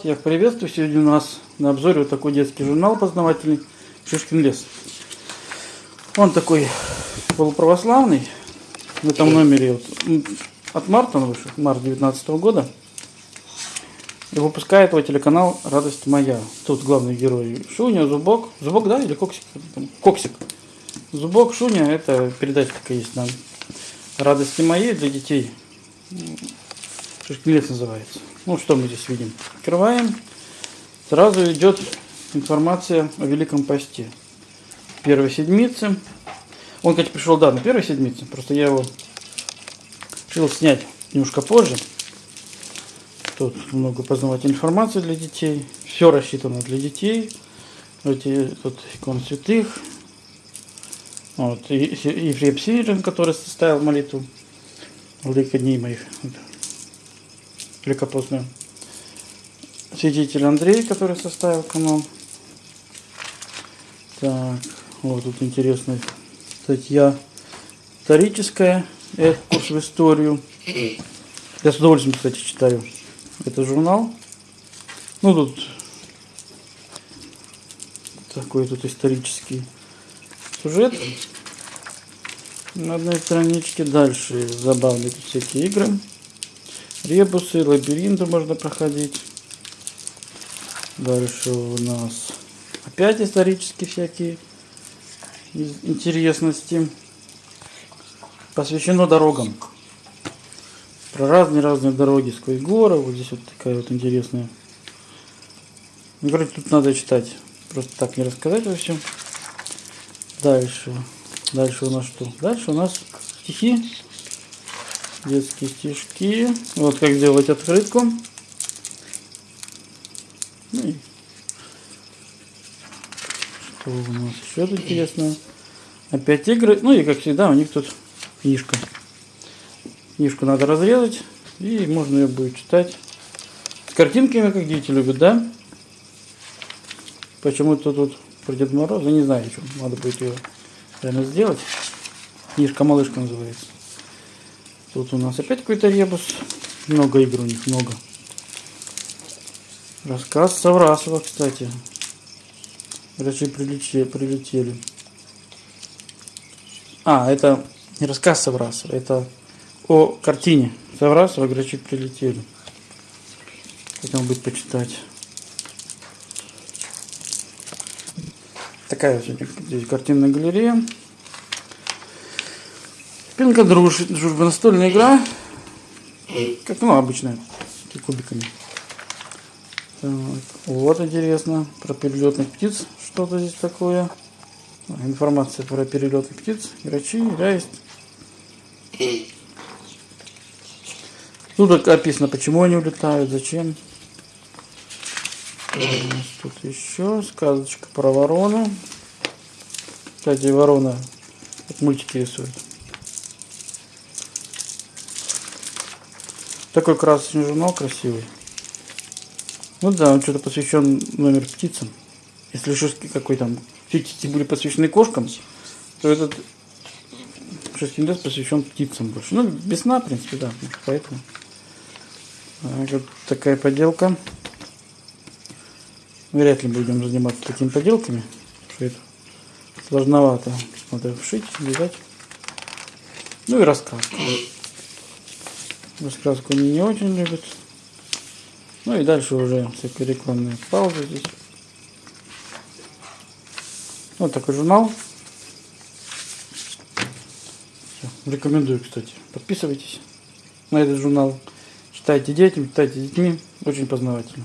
Всех приветствую. Сегодня у нас на обзоре вот такой детский журнал познавательный Шишкин лес. Он такой полуправославный. В этом номере вот, от марта он вышел, март 2019 года. И выпускает его телеканал «Радость моя». Тут главный герой Шуня, Зубок. Зубок, да, или Коксик? Коксик. Зубок, Шуня, это передача такая есть нам. «Радости моей» для детей. Шишкин лес называется. Ну, что мы здесь видим? Открываем. Сразу идет информация о Великом Посте. Первой седмицы. Он, кстати, пришел, да, на первой седмице. Просто я его решил снять немножко позже. Тут много познавательной информации для детей. Все рассчитано для детей. Эти, тут икон святых. Вот, и Ефрем Сирин, который составил молитву. Владыка дней моих великопостный святитель Андрей, который составил канон. Так, вот тут интересная статья историческая, это курс в историю. Я с удовольствием, кстати, читаю этот журнал. Ну, тут такой тут исторический сюжет на одной страничке. Дальше забавные всякие игры ребусы, лабиринты можно проходить. Дальше у нас опять исторические всякие интересности. Посвящено дорогам. Про разные-разные дороги сквозь горы. Вот здесь вот такая вот интересная. Ну, короче, тут надо читать. Просто так не рассказать во всем. Дальше. Дальше у нас что? Дальше у нас стихи детские стишки. Вот как сделать открытку. Ну и что у нас еще тут интересно? Опять игры. Ну и как всегда у них тут книжка. Книжку надо разрезать и можно ее будет читать. С картинками, как дети любят, да? Почему-то тут про Дед Мороза, не знаю, что надо будет ее прямо сделать. Книжка малышка называется. Тут у нас опять какой-то ребус. Много игр у них, много. Рассказ Саврасова, кстати. Врачи прилетели. прилетели. А, это не рассказ Саврасова, это о картине Саврасова «Грачи прилетели». Хотел быть почитать. Такая вот здесь картинная галерея. Пинка друж, дружба настольная игра. Как ну обычная. Кубиками. Так, вот интересно. Про перелетных птиц. Что-то здесь такое. Информация про перелетных птиц. Грачи, ряист. Тут описано, почему они улетают, зачем. Тут еще сказочка про ворону. Кстати, ворона вот мультики рисует. Такой красочный журнал красивый. Ну да, он что-то посвящен номер птицам. Если шишки какой там птицы были посвящены кошкам, то этот лес посвящен птицам больше. Ну, весна, в принципе, да, поэтому. Так, вот такая поделка. Вряд ли будем заниматься такими поделками, что это сложновато. Надо вшить, вязать. Ну и рассказ. Раскраску они не очень любят. Ну и дальше уже всякие рекламные паузы здесь. Вот такой журнал. Все. Рекомендую, кстати. Подписывайтесь на этот журнал. Читайте детям, читайте детьми. Очень познавательно.